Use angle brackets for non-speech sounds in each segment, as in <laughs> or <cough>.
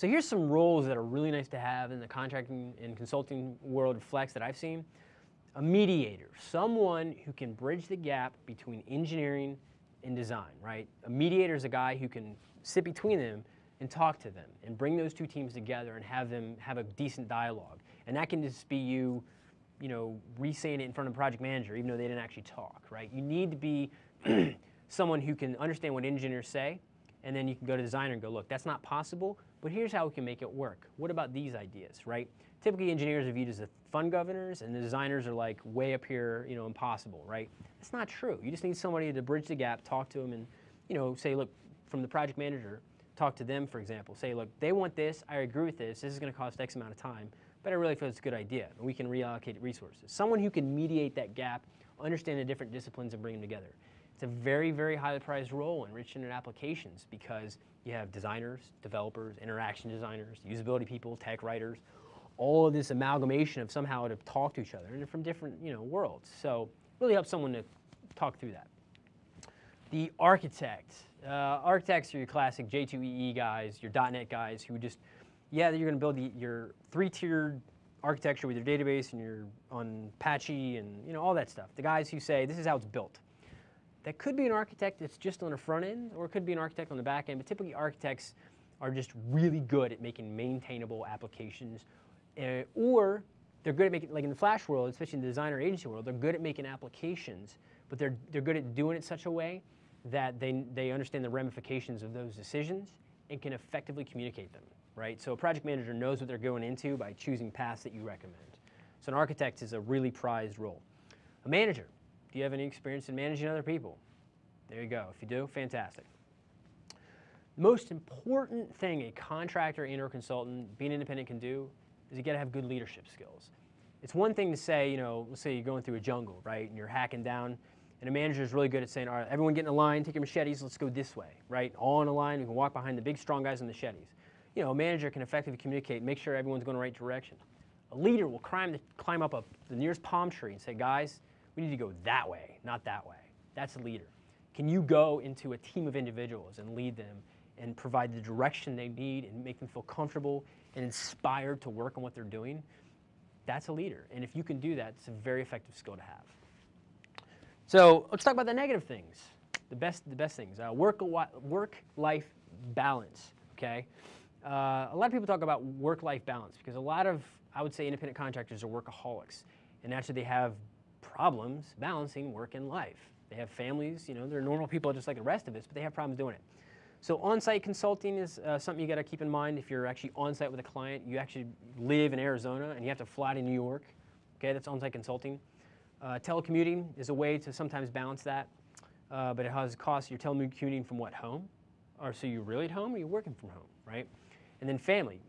So here's some roles that are really nice to have in the contracting and consulting world of Flex that I've seen. A mediator, someone who can bridge the gap between engineering and design, right? A mediator is a guy who can sit between them and talk to them and bring those two teams together and have them have a decent dialogue. And that can just be you, you know, re-saying it in front of a project manager, even though they didn't actually talk, right? You need to be <clears throat> someone who can understand what engineers say, and then you can go to designer and go, look, that's not possible, but here's how we can make it work. What about these ideas, right? Typically engineers are viewed as the fun governors and the designers are like way up here, you know, impossible, right? That's not true. You just need somebody to bridge the gap, talk to them and, you know, say, look, from the project manager, talk to them, for example. Say, look, they want this, I agree with this, this is gonna cost X amount of time, but I really feel it's a good idea, and we can reallocate resources. Someone who can mediate that gap, understand the different disciplines and bring them together. It's a very, very highly prized role in rich internet applications because you have designers, developers, interaction designers, usability people, tech writers, all of this amalgamation of somehow to talk to each other and from different you know, worlds. So really helps someone to talk through that. The architect. Uh, architects are your classic J2EE guys, your .NET guys who just, yeah, you're going to build the, your three-tiered architecture with your database and your on Apache and you know all that stuff. The guys who say this is how it's built. That could be an architect that's just on the front end, or it could be an architect on the back end, but typically architects are just really good at making maintainable applications, uh, or they're good at making, like in the Flash world, especially in the designer agency world, they're good at making applications, but they're, they're good at doing it such a way that they, they understand the ramifications of those decisions and can effectively communicate them, right? So a project manager knows what they're going into by choosing paths that you recommend. So an architect is a really prized role. A manager, do you have any experience in managing other people? There you go. If you do, fantastic. Most important thing a contractor and or consultant, being independent can do is you got to have good leadership skills. It's one thing to say, you know, let's say you're going through a jungle, right, and you're hacking down, and a manager is really good at saying, all right, everyone get in a line, take your machetes, let's go this way, right? All in a line, we can walk behind the big strong guys the machetes. You know, a manager can effectively communicate, make sure everyone's going the right direction. A leader will climb, the, climb up a, the nearest palm tree and say, guys, we need to go that way, not that way. That's a leader. Can you go into a team of individuals and lead them and provide the direction they need and make them feel comfortable and inspired to work on what they're doing? That's a leader. And if you can do that, it's a very effective skill to have. So let's talk about the negative things, the best, the best things. Uh, work, work-life balance, okay? Uh, a lot of people talk about work-life balance because a lot of, I would say, independent contractors are workaholics. And actually they have problems balancing work and life. They have families, you know, they're normal people just like the rest of us, but they have problems doing it. So on-site consulting is uh, something you got to keep in mind if you're actually on-site with a client. You actually live in Arizona and you have to fly to New York. Okay, that's on-site consulting. Uh, telecommuting is a way to sometimes balance that, uh, but it has costs. You're telecommuting from what, home? Or so you're really at home or you're working from home, right? And then family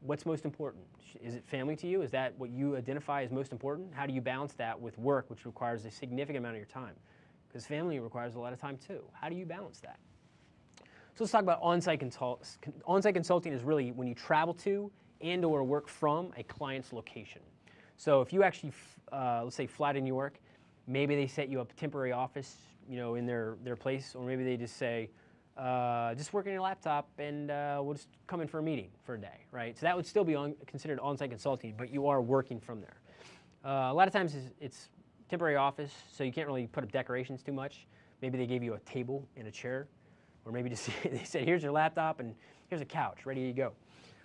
what's most important? Is it family to you? Is that what you identify as most important? How do you balance that with work, which requires a significant amount of your time? Because family requires a lot of time too. How do you balance that? So let's talk about on-site consult on-site consulting is really when you travel to and or work from a client's location. So if you actually, uh, let's say, fly to New York, maybe they set you up a temporary office, you know, in their, their place, or maybe they just say, uh, just work on your laptop and uh, we'll just come in for a meeting for a day, right? So that would still be on, considered on-site consulting, but you are working from there. Uh, a lot of times it's, it's, temporary office, so you can't really put up decorations too much. Maybe they gave you a table and a chair, or maybe just <laughs> they said, here's your laptop and here's a couch, ready to go.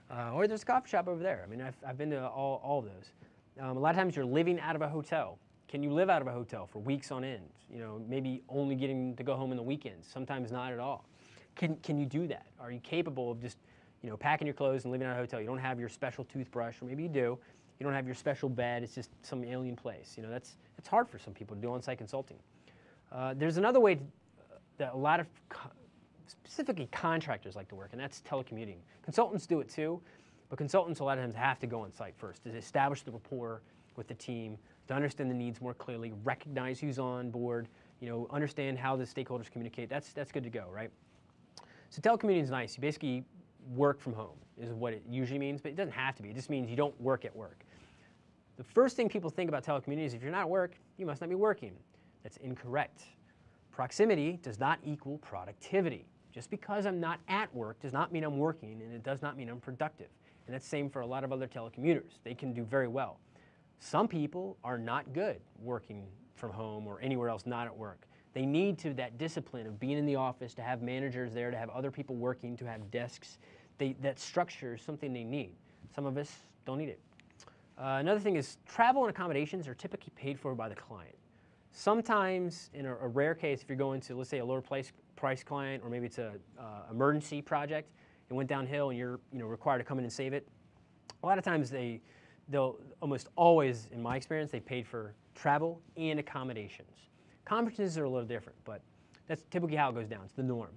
Uh, or there's a coffee shop over there. I mean, I've, I've been to all, all of those. Um, a lot of times you're living out of a hotel. Can you live out of a hotel for weeks on end? You know, maybe only getting to go home in the weekends, sometimes not at all. Can, can you do that? Are you capable of just, you know, packing your clothes and living at a hotel? You don't have your special toothbrush, or maybe you do. You don't have your special bed. It's just some alien place. You know, that's it's hard for some people to do on-site consulting. Uh, there's another way to, uh, that a lot of co specifically contractors like to work, and that's telecommuting. Consultants do it too, but consultants a lot of times have to go on site first to establish the rapport with the team, to understand the needs more clearly, recognize who's on board, you know, understand how the stakeholders communicate. That's, that's good to go, right? So telecommuting is nice. You basically work from home is what it usually means, but it doesn't have to be. It just means you don't work at work. The first thing people think about telecommuting is if you're not at work, you must not be working. That's incorrect. Proximity does not equal productivity. Just because I'm not at work does not mean I'm working, and it does not mean I'm productive. And that's same for a lot of other telecommuters. They can do very well. Some people are not good working from home or anywhere else not at work. They need to that discipline of being in the office, to have managers there, to have other people working, to have desks. They, that structure is something they need. Some of us don't need it. Uh, another thing is travel and accommodations are typically paid for by the client. Sometimes, in a, a rare case, if you're going to, let's say, a lower price, price client, or maybe it's an uh, emergency project, it went downhill and you're you know, required to come in and save it, a lot of times they, they'll almost always, in my experience, they paid for travel and accommodations. Conferences are a little different, but that's typically how it goes down. It's the norm.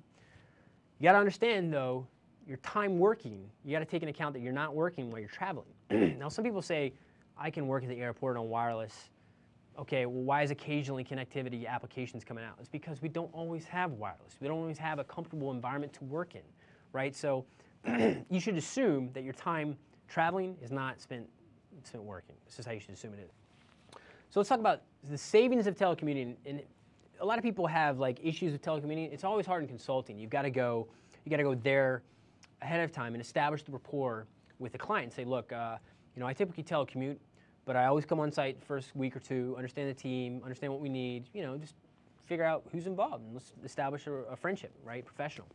You got to understand, though, your time working, you got to take into account that you're not working while you're traveling. <clears throat> now, some people say, I can work at the airport on wireless. Okay, well, why is occasionally connectivity applications coming out? It's because we don't always have wireless. We don't always have a comfortable environment to work in, right? So <clears throat> you should assume that your time traveling is not spent, spent working. This is how you should assume it is. So let's talk about the savings of telecommuting. And a lot of people have like issues with telecommuting. It's always hard in consulting. You've got to go, you got to go there ahead of time and establish the rapport with the client. Say, look, uh, you know, I typically telecommute, but I always come on site first week or two, understand the team, understand what we need. You know, just figure out who's involved and let's establish a, a friendship, right? Professional.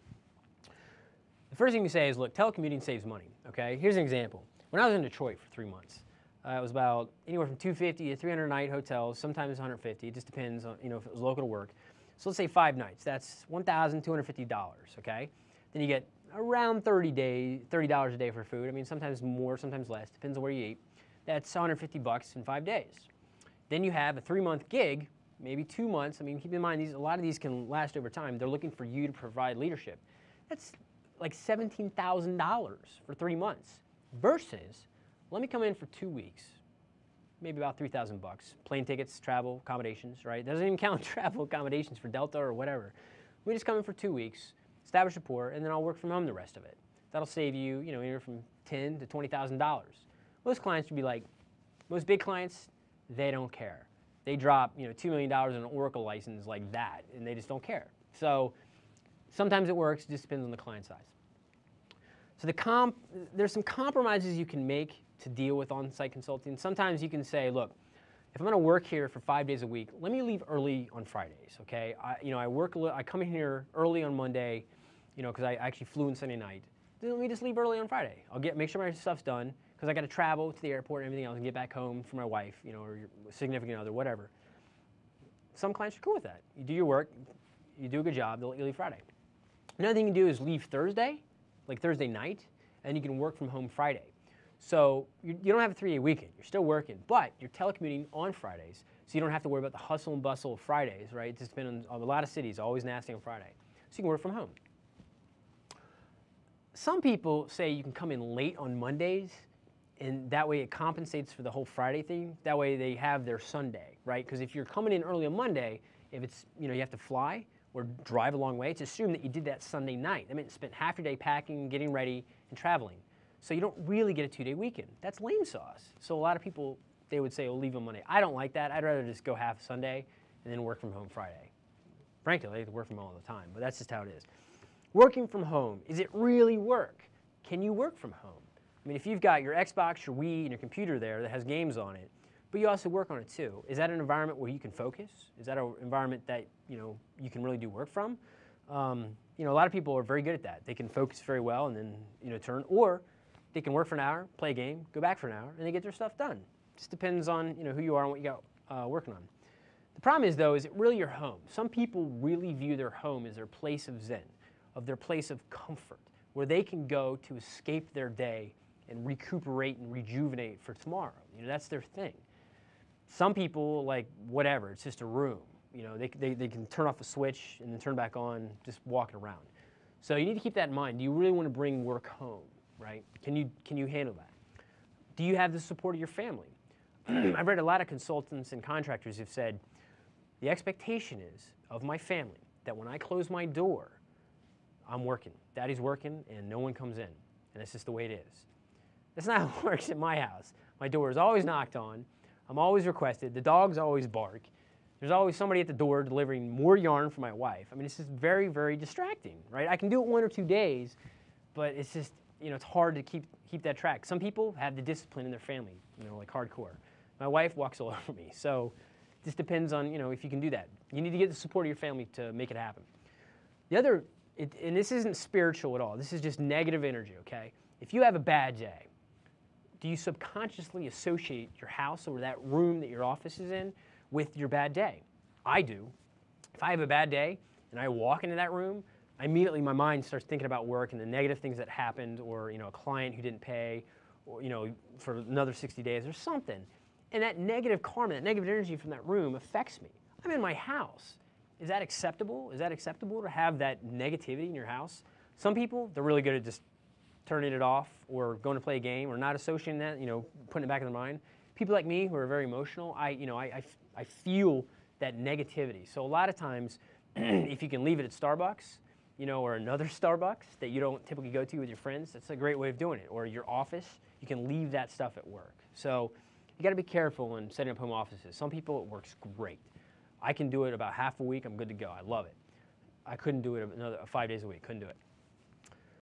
The first thing you say is, look, telecommuting saves money. Okay, here's an example. When I was in Detroit for three months, uh, it was about anywhere from 250 to 300 night hotels, sometimes 150. It just depends on, you know, if it was local to work. So let's say five nights. That's $1,250, okay? Then you get around 30 days, $30 a day for food. I mean, sometimes more, sometimes less, depends on where you eat. That's 150 bucks in five days. Then you have a three-month gig, maybe two months. I mean, keep in mind, these, a lot of these can last over time. They're looking for you to provide leadership. That's like $17,000 for three months versus let me come in for two weeks, maybe about 3,000 bucks. Plane tickets, travel, accommodations, right? Doesn't even <laughs> count travel accommodations for Delta or whatever. We just come in for two weeks, establish rapport, and then I'll work from home the rest of it. That'll save you, you know, anywhere from ten to twenty thousand dollars. Most clients would be like, most big clients, they don't care. They drop, you know, two million dollars in an Oracle license like that, and they just don't care. So sometimes it works. It just depends on the client size. So the comp, there's some compromises you can make to deal with on-site consulting. Sometimes you can say, look, if I'm going to work here for five days a week, let me leave early on Fridays. Okay, I, you know, I work, I come in here early on Monday, you know, because I actually flew in Sunday night. Then let me just leave early on Friday. I'll get make sure my stuff's done because I got to travel to the airport and everything else and get back home for my wife, you know, or your significant other, whatever. Some clients are cool with that. You do your work, you do a good job, they'll let you leave Friday. Another thing you can do is leave Thursday, like Thursday night, and you can work from home Friday. So you, you don't have a three-day weekend. You're still working, but you're telecommuting on Fridays, so you don't have to worry about the hustle and bustle of Fridays, right? It's just been on a lot of cities, always nasty on Friday. So you can work from home. Some people say you can come in late on Mondays, and that way it compensates for the whole Friday thing. That way they have their Sunday, right? Because if you're coming in early on Monday, if it's, you know, you have to fly or drive a long way, it's assumed that you did that Sunday night. That meant you spent half your day packing, getting ready, and traveling. So you don't really get a two-day weekend. That's lame sauce. So a lot of people, they would say, well, leave on Monday. I don't like that. I'd rather just go half Sunday and then work from home Friday. Frankly, I like to work from home all the time, but that's just how it is. Working from home, is it really work? Can you work from home? I mean, if you've got your Xbox, your Wii, and your computer there that has games on it, but you also work on it too, is that an environment where you can focus? Is that an environment that you know you can really do work from? Um, you know, a lot of people are very good at that. They can focus very well and then you know turn, or they can work for an hour, play a game, go back for an hour, and they get their stuff done. Just depends on you know who you are and what you got uh, working on. The problem is though, is it really your home? Some people really view their home as their place of zen, of their place of comfort, where they can go to escape their day and recuperate and rejuvenate for tomorrow. You know, that's their thing. Some people like whatever, it's just a room. You know, they, they, they can turn off a switch and then turn back on just walking around. So you need to keep that in mind. Do you really want to bring work home? Right? Can you, can you handle that? Do you have the support of your family? <clears throat> I've read a lot of consultants and contractors who've said, the expectation is of my family that when I close my door, I'm working. Daddy's working and no one comes in. And that's just the way it is. That's not <laughs> how it works at my house. My door is always knocked on. I'm always requested. The dogs always bark. There's always somebody at the door delivering more yarn for my wife. I mean, it's just very, very distracting, right? I can do it one or two days, but it's just, you know, it's hard to keep, keep that track. Some people have the discipline in their family, you know, like hardcore. My wife walks all <laughs> over me. So just depends on, you know, if you can do that. You need to get the support of your family to make it happen. The other, it, and this isn't spiritual at all, this is just negative energy, okay? If you have a bad day, do you subconsciously associate your house or that room that your office is in with your bad day. I do. If I have a bad day and I walk into that room, immediately my mind starts thinking about work and the negative things that happened or you know a client who didn't pay or you know for another 60 days or something. And that negative karma, that negative energy from that room affects me. I'm in my house. Is that acceptable? Is that acceptable to have that negativity in your house? Some people, they're really good at just turning it off or going to play a game or not associating that, you know, putting it back in their mind people like me who are very emotional, I, you know, I, I, I feel that negativity. So a lot of times, <clears throat> if you can leave it at Starbucks, you know, or another <laughs> Starbucks that you don't typically go to with your friends, that's a great way of doing it. Or your office, you can leave that stuff at work. So you got to be careful when setting up home offices. Some people it works great. I can do it about half a week. I'm good to go. I love it. I couldn't do it another five days a week. Couldn't do it.